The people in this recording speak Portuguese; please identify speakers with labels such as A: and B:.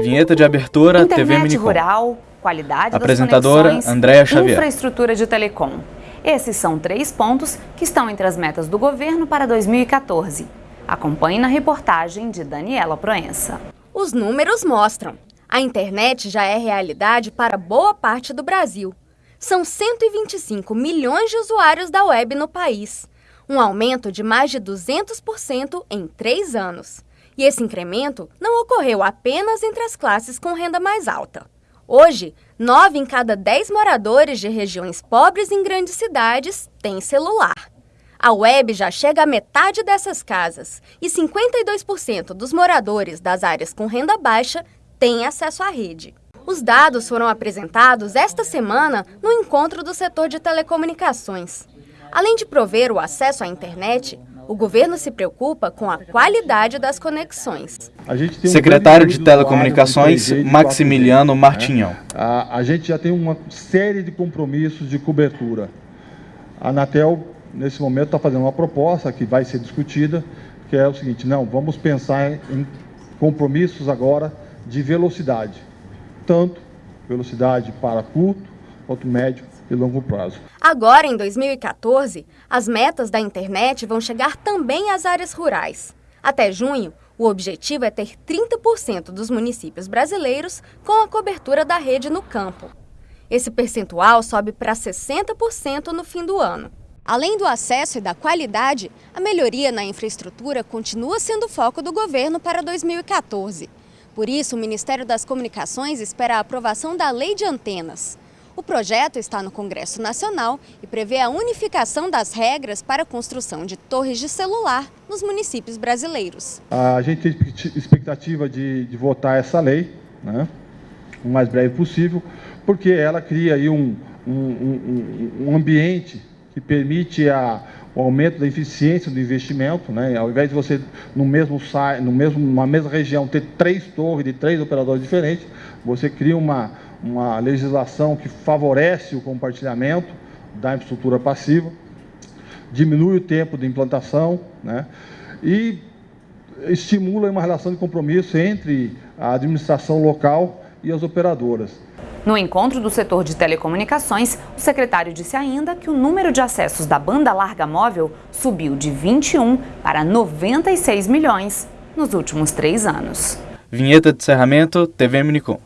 A: Vinheta de abertura,
B: Internet
A: TV Minicom.
B: rural, qualidade
A: Apresentadora,
B: das
A: Andréa Xavier.
B: infraestrutura de telecom. Esses são três pontos que estão entre as metas do governo para 2014. Acompanhe na reportagem de Daniela Proença.
C: Os números mostram. A internet já é realidade para boa parte do Brasil. São 125 milhões de usuários da web no país, um aumento de mais de 200% em três anos. E esse incremento não ocorreu apenas entre as classes com renda mais alta. Hoje, 9 em cada 10 moradores de regiões pobres em grandes cidades têm celular. A web já chega à metade dessas casas e 52% dos moradores das áreas com renda baixa têm acesso à rede. Os dados foram apresentados esta semana no encontro do setor de telecomunicações. Além de prover o acesso à internet, o governo se preocupa com a qualidade das conexões.
D: Um
A: Secretário de Telecomunicações, Maximiliano Martinhão.
D: A, a gente já tem uma série de compromissos de cobertura. A Anatel, nesse momento, está fazendo uma proposta que vai ser discutida, que é o seguinte, não, vamos pensar em compromissos agora de velocidade. Tanto velocidade para curto quanto médio e longo prazo.
C: Agora, em 2014, as metas da internet vão chegar também às áreas rurais. Até junho, o objetivo é ter 30% dos municípios brasileiros com a cobertura da rede no campo. Esse percentual sobe para 60% no fim do ano. Além do acesso e da qualidade, a melhoria na infraestrutura continua sendo foco do governo para 2014. Por isso, o Ministério das Comunicações espera a aprovação da Lei de Antenas. O projeto está no Congresso Nacional e prevê a unificação das regras para a construção de torres de celular nos municípios brasileiros.
D: A gente tem expectativa de, de votar essa lei, né, o mais breve possível, porque ela cria aí um, um, um, um ambiente que permite a, o aumento da eficiência do investimento, né? ao invés de você, no mesmo, no mesmo, numa mesma região, ter três torres de três operadores diferentes, você cria uma, uma legislação que favorece o compartilhamento da infraestrutura passiva, diminui o tempo de implantação né? e estimula uma relação de compromisso entre a administração local e as operadoras.
B: No encontro do setor de telecomunicações, o secretário disse ainda que o número de acessos da banda larga móvel subiu de 21 para 96 milhões nos últimos três anos.
A: Vinheta de encerramento, TV Minicom.